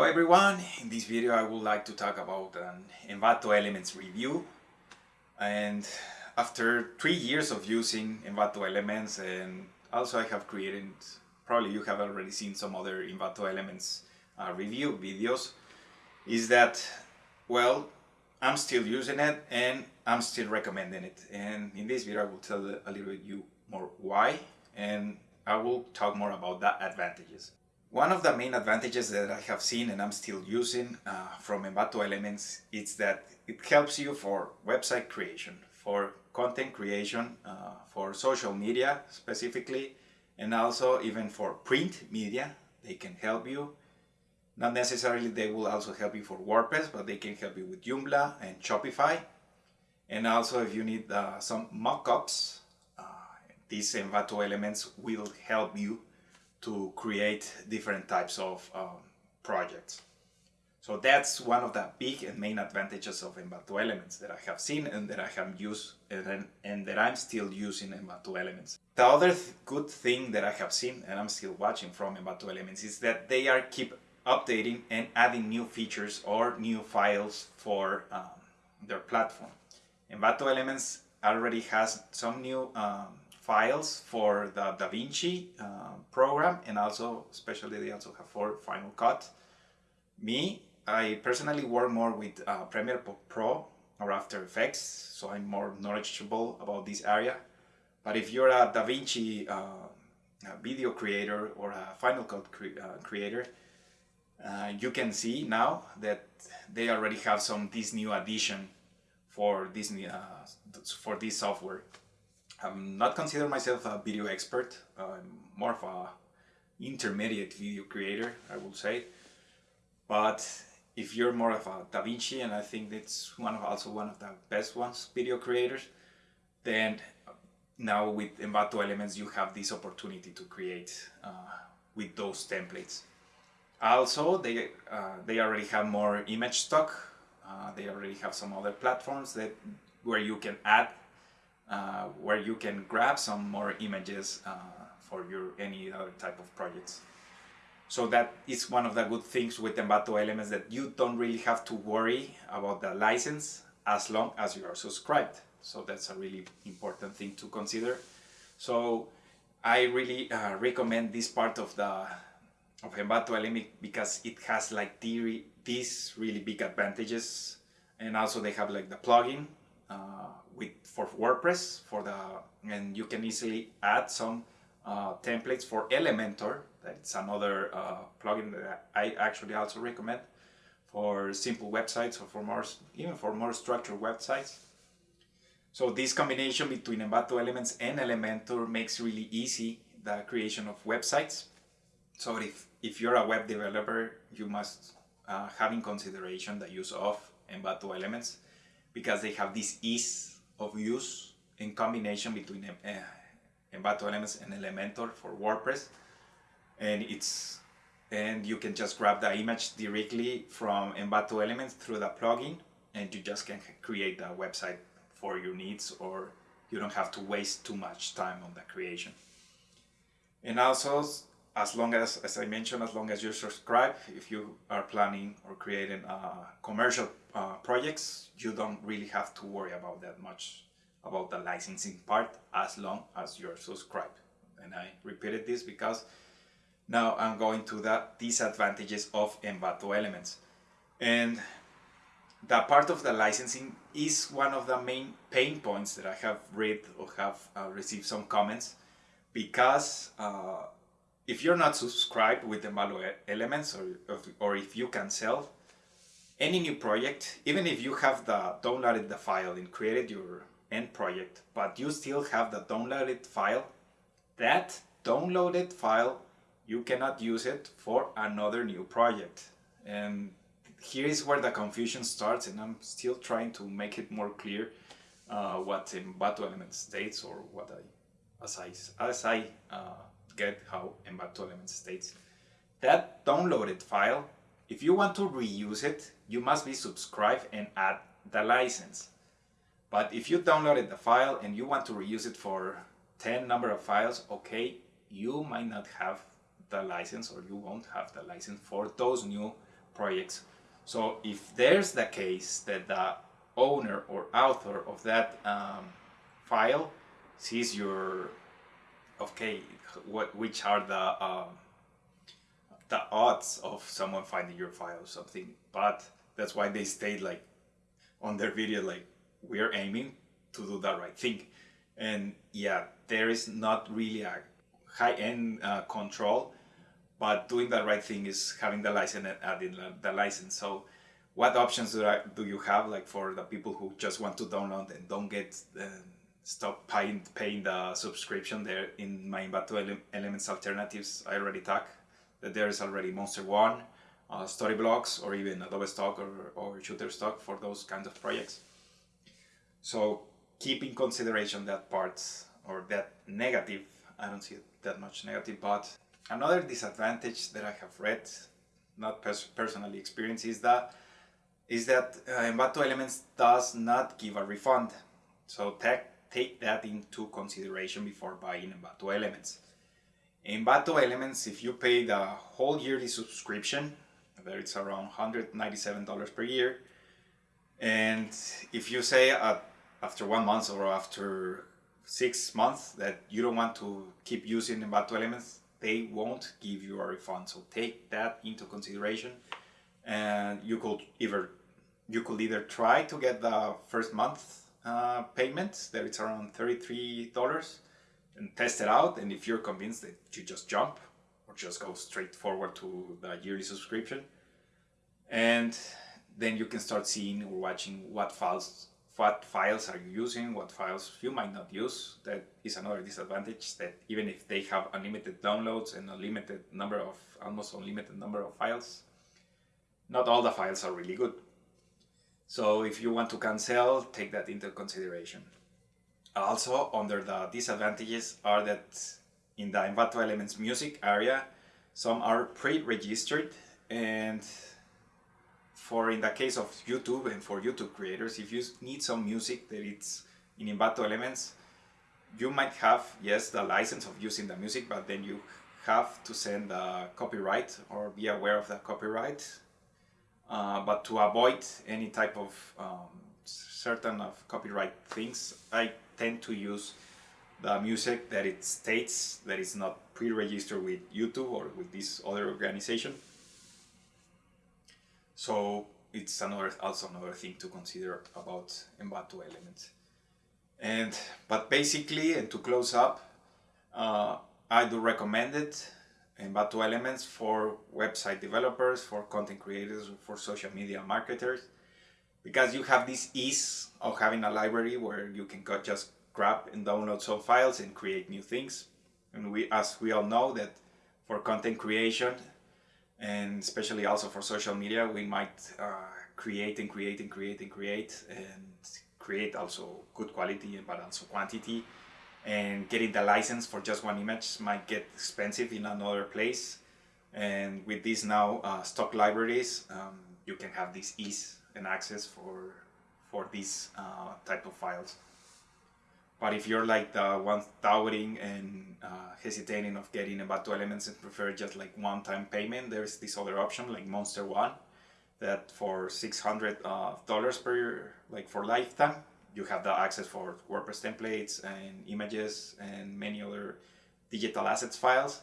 Hello everyone, in this video I would like to talk about an Envato Elements review. And after three years of using Envato Elements and also I have created, probably you have already seen some other Envato Elements uh, review videos, is that, well, I'm still using it and I'm still recommending it. And in this video I will tell a little bit you more why and I will talk more about the advantages. One of the main advantages that I have seen and I'm still using uh, from Envato Elements is that it helps you for website creation, for content creation, uh, for social media specifically, and also even for print media. They can help you. Not necessarily they will also help you for WordPress, but they can help you with Joomla and Shopify. And also if you need uh, some mockups, uh, these Envato Elements will help you to create different types of um, projects. So that's one of the big and main advantages of Envato Elements that I have seen and that I have used and, and that I'm still using Envato Elements. The other th good thing that I have seen and I'm still watching from Envato Elements is that they are keep updating and adding new features or new files for um, their platform. Envato Elements already has some new um, files for the DaVinci uh, program and also especially they also have for Final Cut. Me, I personally work more with uh, Premiere Pro or After Effects, so I'm more knowledgeable about this area. But if you're a DaVinci uh, video creator or a Final Cut cre uh, creator, uh, you can see now that they already have some this new addition for this uh, for this software. I'm not consider myself a video expert. I'm more of a intermediate video creator, I would say. But if you're more of a DaVinci, and I think that's one of also one of the best ones, video creators, then now with Envato Elements you have this opportunity to create uh, with those templates. Also, they uh, they already have more image stock. Uh, they already have some other platforms that where you can add uh, where you can grab some more images uh, for your any other type of projects. So that is one of the good things with Envato Elements that you don't really have to worry about the license as long as you are subscribed. So that's a really important thing to consider. So I really uh, recommend this part of the of Envato Element because it has like the, these really big advantages and also they have like the plugin uh, with for WordPress for the and you can easily add some uh, templates for Elementor. That's another uh, plugin that I actually also recommend for simple websites or for more even for more structured websites. So this combination between Envato Elements and Elementor makes really easy the creation of websites. So if, if you're a web developer you must uh, have in consideration the use of Envato Elements because they have this ease of use in combination between uh, Envato Elements and Elementor for WordPress and it's and you can just grab the image directly from Envato Elements through the plugin and you just can create the website for your needs or you don't have to waste too much time on the creation. And also, as long as, as I mentioned, as long as you subscribe, if you are planning or creating uh, commercial uh, projects, you don't really have to worry about that much about the licensing part as long as you're subscribed. And I repeated this because now I'm going to the disadvantages of Envato Elements. And the part of the licensing is one of the main pain points that I have read or have uh, received some comments because uh, if you're not subscribed with Envato Elements or, or if you can sell any new project, even if you have the downloaded the file and created your end project, but you still have the downloaded file, that downloaded file, you cannot use it for another new project. And here is where the confusion starts and I'm still trying to make it more clear uh, what Envato Elements states or what I, as I, as I uh, get how Envato Elements states. That downloaded file, if you want to reuse it, you must be subscribed and add the license. But if you downloaded the file and you want to reuse it for 10 number of files, okay, you might not have the license or you won't have the license for those new projects. So if there's the case that the owner or author of that um, file sees your okay what which are the um, the odds of someone finding your file or something. But that's why they stayed like on their video like we're aiming to do the right thing. And yeah there is not really a high-end uh, control but doing the right thing is having the license and adding the license. So what options do, I, do you have like for the people who just want to download and don't get uh, stop paying, paying the subscription there in my Envato ele Elements alternatives I already talk that there is already Monster One, uh, Storyblocks or even Adobe Stock or, or Shutterstock for those kinds of projects. So keep in consideration that part or that negative, I don't see that much negative, but another disadvantage that I have read, not pers personally experienced, is that is that uh, Envato Elements does not give a refund. So take, take that into consideration before buying Envato Elements. Envato Elements, if you pay the whole yearly subscription, there it's around $197 per year, and if you say uh, after one month or after six months that you don't want to keep using Envato Elements, they won't give you a refund. So take that into consideration and you could either you could either try to get the first month uh, payment that it's around $33 and test it out and if you're convinced that you just jump or just go straight forward to the yearly subscription and then you can start seeing or watching what files what files are you using, what files you might not use. That is another disadvantage that even if they have unlimited downloads and a limited number of, almost unlimited number of files, not all the files are really good. So if you want to cancel, take that into consideration. Also, under the disadvantages are that in the Envato Elements music area, some are pre-registered and for in the case of YouTube and for YouTube creators, if you need some music that it's in Envato Elements, you might have, yes, the license of using the music, but then you have to send the copyright or be aware of the copyright uh, but to avoid any type of um, certain of copyright things, I tend to use the music that it states that it's not pre-registered with YouTube or with this other organization. So it's another also another thing to consider about Envato elements. And but basically, and to close up, uh, I do recommend it Envato Elements for website developers, for content creators, for social media marketers, because you have this ease of having a library where you can just grab and download some files and create new things. And we, as we all know that for content creation, and especially also for social media, we might uh, create and create and create and create and create also good quality and but also quantity and getting the license for just one image might get expensive in another place. And with these now uh, stock libraries um, you can have this ease and access for for these uh, type of files. But if you're like the one doubting and uh, hesitating of getting Envato Elements and prefer just like one-time payment there's this other option like Monster One that for $600 uh, per year like for lifetime you have the access for WordPress templates and images and many other digital assets files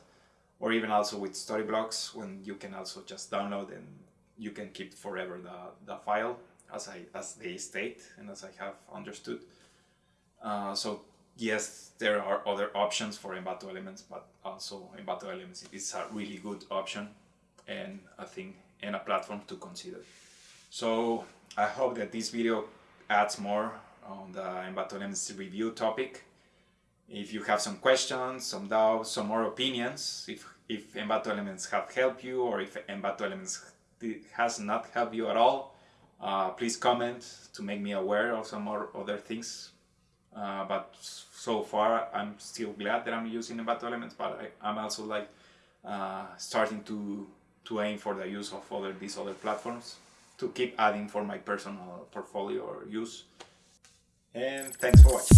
or even also with Storyblocks when you can also just download and you can keep forever the, the file as I as they state and as I have understood. Uh, so yes, there are other options for Envato Elements, but also Envato Elements is a really good option and I think and a platform to consider. So I hope that this video adds more on the Elements review topic. If you have some questions, some doubts, some more opinions, if, if Envato Elements have helped you or if Envato Elements has not helped you at all, uh, please comment to make me aware of some more other things. Uh, but so far, I'm still glad that I'm using Envato Elements, but I, am also like uh, starting to to aim for the use of other these other platforms to keep adding for my personal portfolio or use and thanks for watching.